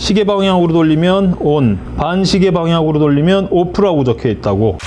시계 방향으로 돌리면 ON, 반시계 방향으로 돌리면 OFF라고 적혀 있다고.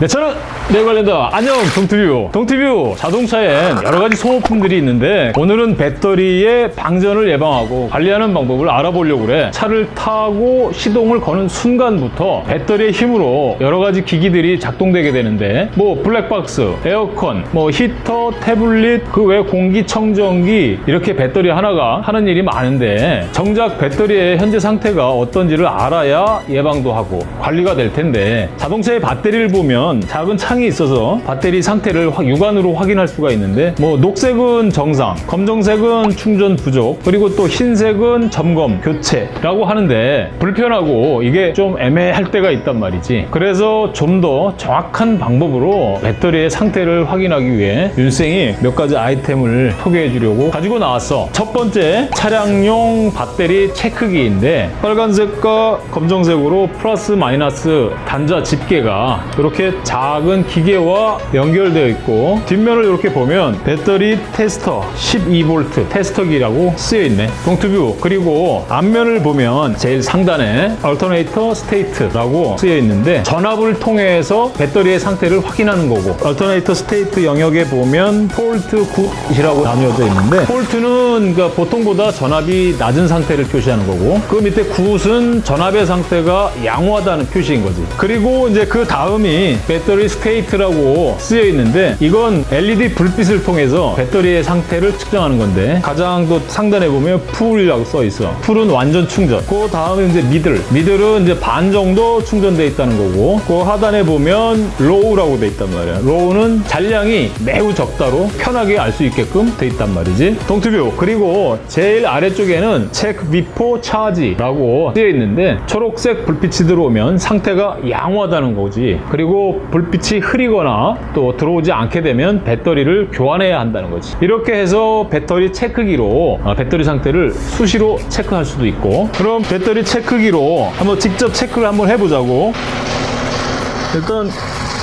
네, 저는 네 관련다. 안녕, 동티뷰. 동티뷰 자동차엔 여러 가지 소모품들이 있는데 오늘은 배터리의 방전을 예방하고 관리하는 방법을 알아보려고 그래. 차를 타고 시동을 거는 순간부터 배터리의 힘으로 여러 가지 기기들이 작동되게 되는데 뭐 블랙박스, 에어컨, 뭐 히터, 태블릿, 그 외 공기청정기 이렇게 배터리 하나가 하는 일이 많은데 정작 배터리의 현재 상태가 어떤지를 알아야 예방도 하고 관리가 될 텐데 자동차의 배터리를 보면 작은 창이 있어서 배터리 상태를 확- 육안으로 확인할 수가 있는데 뭐 녹색은 정상, 검정색은 충전 부족, 그리고 또 흰색은 점검, 교체라고 하는데 불편하고 이게 좀 애매할 때가 있단 말이지. 그래서 좀 더 정확한 방법으로 배터리의 상태를 확인하기 위해 윤생이 몇 가지 아이템을 소개해 주려고 가지고 나왔어. 첫 번째 차량용 배터리 체크기인데 빨간색과 검정색으로 플러스 마이너스 단자 집게가 이렇게 작은 기계와 연결되어 있고 뒷면을 이렇게 보면 배터리 테스터 12V 테스터기라고 쓰여 있네. 동투뷰 그리고 앞면을 보면 제일 상단에 alternator state라고 쓰여 있는데 전압을 통해서 배터리의 상태를 확인하는 거고 alternator state 영역에 보면 fault good이라고 나뉘어져 있는데 fault는 그러니까 보통보다 전압이 낮은 상태를 표시하는 거고 그 밑에 good은 전압의 상태가 양호하다는 표시인 거지. 그리고 이제 그 다음이 battery state 라고 쓰여 있는데 이건 LED 불빛을 통해서 배터리의 상태를 측정하는 건데 가장 또 상단에 보면 full이라고 써 있어. full은 완전 충전. 그 다음에 이제 middle. middle은 이제 반 정도 충전돼 있다는 거고 그 하단에 보면 low라고 돼 있단 말이야. low는 잔량이 매우 적다로 편하게 알 수 있게끔 돼 있단 말이지. 동티뷰. 그리고 제일 아래쪽에는 check before charge라고 쓰여 있는데 초록색 불빛이 들어오면 상태가 양호하다는 거지. 그리고 불빛이 흐리거나 또 들어오지 않게 되면 배터리를 교환해야 한다는 거지. 이렇게 해서 배터리 체크기로 어, 배터리 상태를 수시로 체크할 수도 있고 그럼 배터리 체크기로 한번 직접 체크를 한번 해보자고. 일단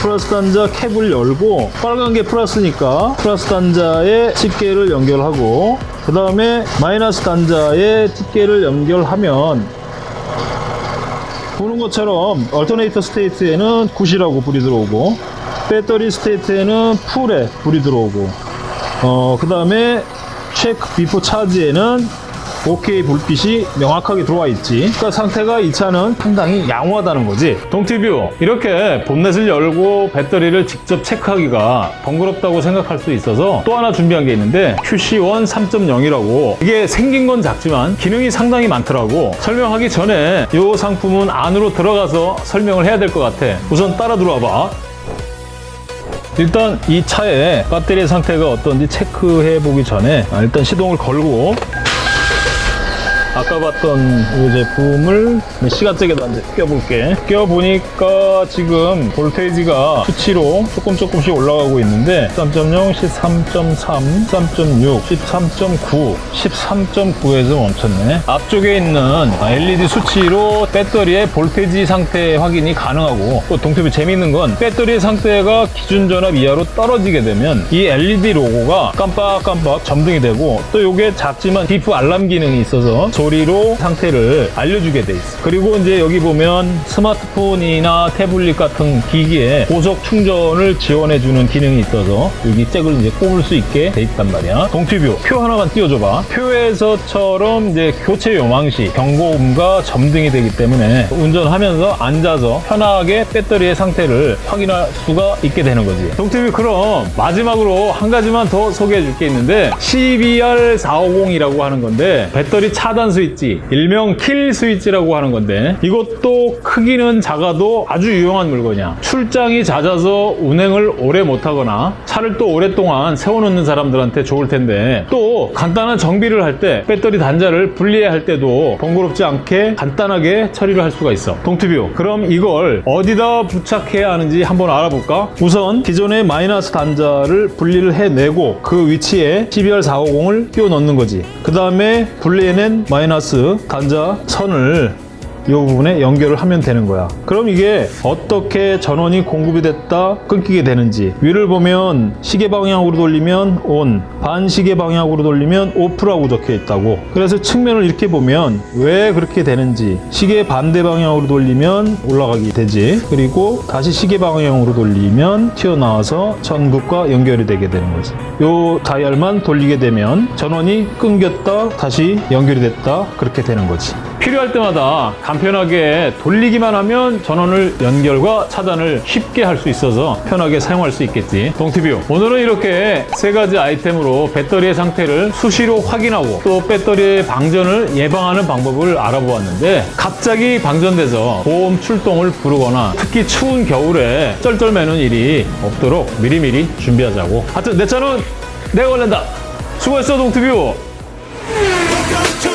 플러스 단자 캡을 열고 빨간 게 플러스니까 플러스 단자에 집게를 연결하고 그 다음에 마이너스 단자에 집게를 연결하면 보는 것처럼 alternator state에는 good이라고 불이 들어오고 battery state에는 full에 불이 들어오고 어, 그 다음에 check before charge에는 OK 불빛이 명확하게 들어와 있지. 그러니까 상태가 이 차는 상당히 양호하다는 거지. 동티뷰 이렇게 본넷을 열고 배터리를 직접 체크하기가 번거롭다고 생각할 수 있어서 또 하나 준비한 게 있는데 QC1 3.0이라고 이게 생긴 건 작지만 기능이 상당히 많더라고. 설명하기 전에 이 상품은 안으로 들어가서 설명을 해야 될 것 같아. 우선 따라 들어와 봐. 일단 이 차의 배터리 상태가 어떤지 체크해 보기 전에 아, 일단 시동을 걸고 아까 봤던 이 제품을 몇 시간째게도 한번 껴볼게. 껴보니까 지금 볼테이지가 수치로 조금 조금씩 올라가고 있는데 13.0, 13.3, 13.6, 13.9, 13.9에서 멈췄네. 앞쪽에 있는 LED 수치로 배터리의 볼테이지 상태 확인이 가능하고 또 동태비 재미있는 건 배터리 상태가 기준 전압 이하로 떨어지게 되면 이 LED 로고가 깜빡깜빡 점등이 되고 또 이게 작지만 비프 알람 기능이 있어서 소리로 상태를 알려주게 돼 있어. 그리고 이제 여기 보면 스마트폰이나 태블릿 같은 기기에 고속 충전을 지원해주는 기능이 있어서 여기 잭을 이제 꼽을 수 있게 돼 있단 말이야. 동티뷰 표 하나만 띄워줘봐. 표에서처럼 이제 교체 요망 시 경고음과 점등이 되기 때문에 운전하면서 앉아서 편하게 배터리의 상태를 확인할 수가 있게 되는 거지. 동티뷰 그럼 마지막으로 한 가지만 더 소개해 줄 게 있는데 CBR450이라고 하는 건데 배터리 차단 스위치 일명 kill switch라고 하는 건데 이것도 크기는 작아도 아주 유용한 물건이야. 출장이 잦아서 운행을 오래 못하거나 차를 또 오랫동안 세워놓는 사람들한테 좋을 텐데 또 간단한 정비를 할 때 배터리 단자를 분리해야 할 때도 번거롭지 않게 간단하게 처리를 할 수가 있어. 동티뷰. 그럼 이걸 어디다 부착해야 하는지 한번 알아볼까? 우선 기존의 마이너스 단자를 분리를 해내고 그 위치에 CBR450을 끼워 넣는 거지. 그 다음에 분리해낸 마이너스 단자 선을 이 부분에 연결을 하면 되는 거야. 그럼 이게 어떻게 전원이 공급이 됐다 끊기게 되는지 위를 보면 시계 방향으로 돌리면 ON, 반시계 방향으로 돌리면 OFF라고 적혀 있다고. 그래서 측면을 이렇게 보면 왜 그렇게 되는지 시계 반대 방향으로 돌리면 올라가게 되지. 그리고 다시 시계 방향으로 돌리면 튀어나와서 전극과 연결이 되게 되는 거지. 요 다이얼만 돌리게 되면 전원이 끊겼다 다시 연결이 됐다 그렇게 되는 거지. 필요할 때마다 간편하게 돌리기만 하면 전원을 연결과 차단을 쉽게 할 수 있어서 편하게 사용할 수 있겠지. 동티뷰. 오늘은 이렇게 세 가지 아이템으로 배터리의 상태를 수시로 확인하고 또 배터리의 방전을 예방하는 방법을 알아보았는데 갑자기 방전돼서 보험 출동을 부르거나 특히 추운 겨울에 쩔쩔매는 일이 없도록 미리미리 준비하자고. 하여튼 내 차는 내가 관련다. 수고했어 동티뷰. To